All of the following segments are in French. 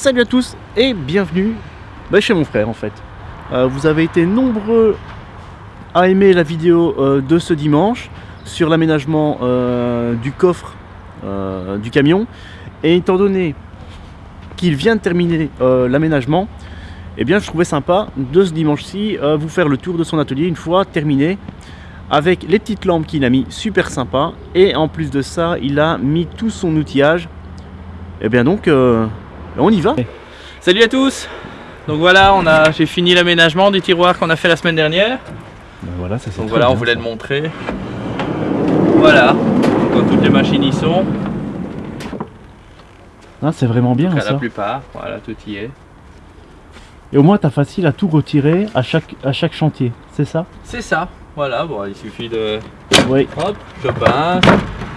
Salut à tous et bienvenue bah, chez mon frère en fait. Euh, vous avez été nombreux à aimer la vidéo euh, de ce dimanche sur l'aménagement euh, du coffre du camion. Et étant donné qu'il vient de terminer l'aménagement, eh bien je trouvais sympa de ce dimanche-ci vous faire le tour de son atelier une fois terminé avec les petites lampes qu'il a mis super sympa et en plus de ça il a mis tout son outillage et bien donc on y va Salut à tous Donc voilà, on a, j'ai fini l'aménagement du tiroir qu'on a fait la semaine dernière. Ben voilà ça c'est Donc voilà, on voulait ça. le montrer. Voilà, quand toutes les machines y sont, Ah, c'est vraiment bien à la ça plupart, voilà, tout y est. et au moins t'as facile à tout retirer à chaque, à chaque chantier c'est ça? C'est ça, voilà, bon, il suffit de... oui Hop, je pince.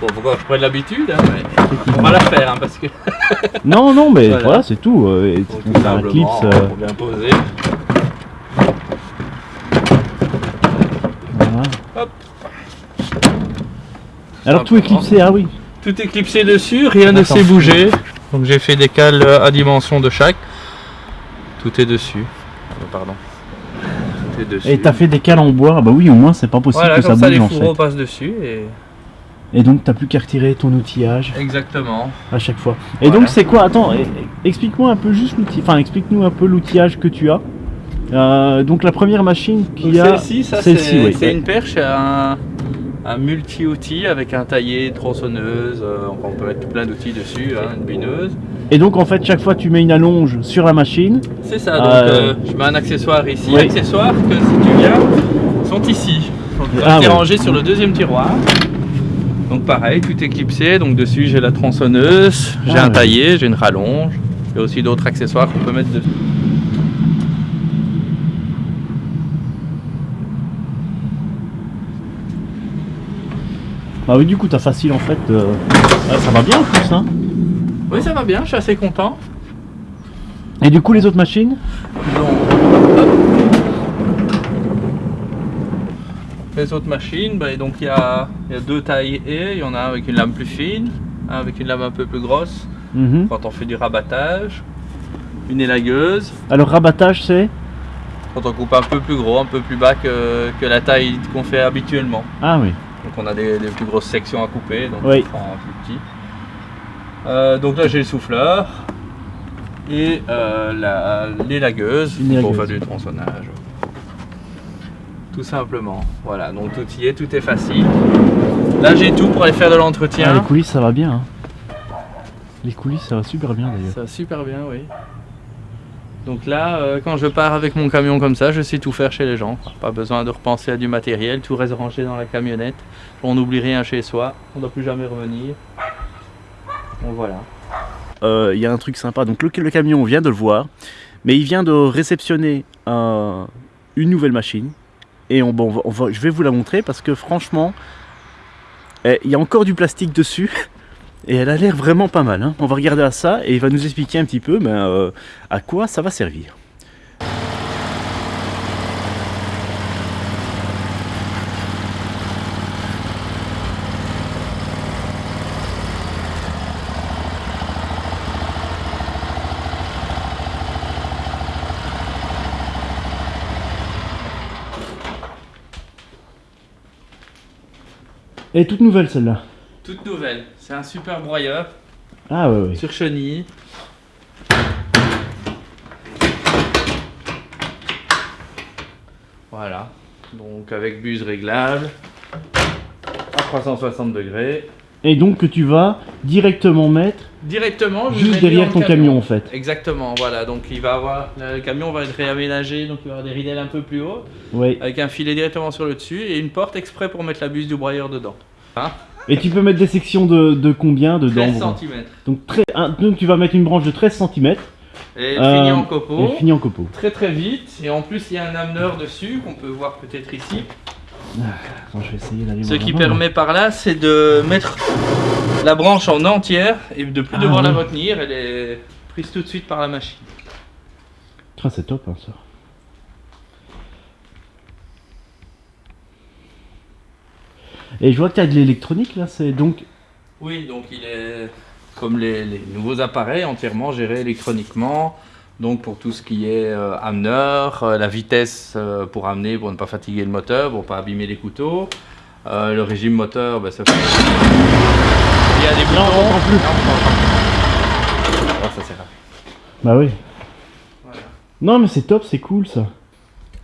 Bon, que je prenne l'habitude, hein, mais on va la faire, hein, parce que... non non mais Voilà. voilà, c'est tout euh, et on un clips euh, bien poser. voilà. Hop. alors tout Simplement. éclipsé ah oui Tout est clipsé dessus, rien ne s'est bougé. Donc j'ai fait des cales euh, à dimension de chaque. Tout est dessus. Ah, Pardon. Tout est dessus. et t'as fait des cales en bois ah bah oui au moins c'est pas possible Voilà, que ça bouge les en fait passent dessus et... et donc t'as plus qu'à retirer ton outillage Exactement. à chaque fois. Et Voilà. donc c'est quoi? Attends, explique-moi un peu juste l'outil. Enfin, explique-nous un peu l'outillage que tu as. Euh, donc la première machine y a. Celle-ci, ça c'est oui, une perche, un, un multi-outil avec un taillé, tronçonneuse, euh, on peut mettre plein d'outils dessus, hein, une bineuse. Et donc en fait chaque fois tu mets une allonge sur la machine. C'est ça, donc Euh, je mets un accessoire ici. oui. Accessoires que si tu viens sont ici. Donc Ah, ouais. rangé sur le deuxième tiroir. Donc pareil, tout est clipsé. Donc dessus j'ai la tronçonneuse, j'ai Ah, un ouais. taillé, j'ai une rallonge. Il y a aussi d'autres accessoires qu'on peut mettre dessus. Bah oui du coup t'as facile en fait. euh, ah, ça va bien en plus hein. Oui ça va bien, je suis assez content. Et du coup les autres machines? Donc, hop. Les autres machines, bah, donc il y a, y a deux tailles et il y en a un avec une lame plus fine, un avec une lame un peu plus grosse Mhm. quand on fait du rabattage, une élagueuse Alors rabattage c'est? Quand on coupe un peu plus gros, un peu plus bas que, que la taille qu'on fait habituellement. Ah oui. Donc on a des, des plus grosses sections à couper, donc Oui. on prend un plus petit. Euh, donc là j'ai le souffleur et euh, la- l'élagueuse pour faire du tronçonnage. Tout simplement. Voilà, donc tout y est, tout est facile. Là j'ai tout pour aller faire de Ah, les l'entretien. coulisses ça va bien. hein. Les coulisses ça va super bien d'ailleurs. ça va super bien, oui. Donc là, euh, quand je pars avec mon camion comme ça, je sais tout faire chez les gens. quoi. Pas besoin de repenser à du matériel, tout reste rangé dans la camionnette. On n'oublie rien chez soi, on ne doit plus jamais revenir. Donc voilà. Euh, Il y a un truc sympa. Donc le, le camion on vient de le voir, mais il vient de réceptionner euh, une nouvelle machine. Et je vais vous la montrer parce que franchement, eh, il y a encore du plastique dessus. Et elle a l'air vraiment pas mal. hein. On va regarder à ça et il va nous expliquer un petit peu ben, euh, à quoi ça va servir. Elle est toute nouvelle celle-là. Toute nouvelle, c'est un super broyeur Ah ouais, ouais. sur chenille. Voilà, donc avec buse réglable à 360 degrés. Et donc que tu vas directement mettre Directement, je juste derrière ton camion en fait. Exactement, voilà, donc il va avoir, le camion va être réaménagé, donc il va avoir des ridelles un peu plus haut, Ouais. avec un filet directement sur le dessus et une porte exprès pour mettre la buse du broyeur dedans. Hein Et tu peux mettre des sections de, de combien dedans 13 bon cm. Donc, très, un- donc tu vas mettre une branche de 13 cm Et Euh, fini en et copeau. fini en copeau. Très très vite, et en plus il y a un ameneur dessus qu'on peut voir peut-être ici. Attends, je vais essayer d'aller Ce qui permet par là, c'est de mettre la branche en entière et de plus Ah, devoir la retenir. Elle est prise tout de suite par la machine. Ah, c'est top hein, ça. Et je vois que tu as de l'électronique là, c'est donc. Oui, donc il est comme les, les nouveaux appareils, entièrement gérés électroniquement. Donc pour tout ce qui est euh, ameneur, euh, la vitesse euh, pour amener, pour ne pas fatiguer le moteur, pour ne pas abîmer les couteaux. Euh, le régime moteur, ben, ça fait... Il y a des boutons. Non, plus. Non, on. Oh, ça sert à rien. Bah oui. Voilà. Non mais c'est top, c'est cool ça.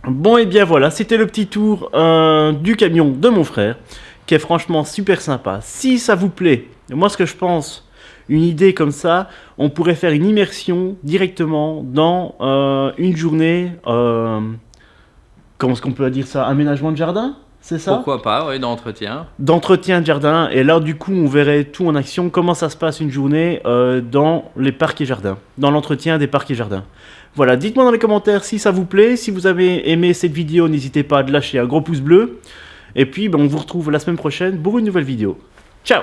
Bon et bien voilà, c'était le petit tour euh, du camion de mon frère, qui est franchement super sympa. Si ça vous plaît, moi ce que je pense, une idée comme ça, on pourrait faire une immersion directement dans euh, une journée, euh, comment est-ce qu'on peut dire ça, aménagement de jardin c'est ça? Pourquoi pas, oui, d'entretien. D'entretien de jardin, et là du coup on verrait tout en action, comment ça se passe une journée euh, dans les parcs et jardins, dans l'entretien des parcs et jardins. Voilà, dites-moi dans les commentaires si ça vous plaît, si vous avez aimé cette vidéo, n'hésitez pas à lâcher un gros pouce bleu, et puis ben, on vous retrouve la semaine prochaine pour une nouvelle vidéo. Ciao